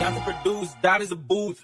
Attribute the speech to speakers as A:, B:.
A: That's to produce, that is a booth.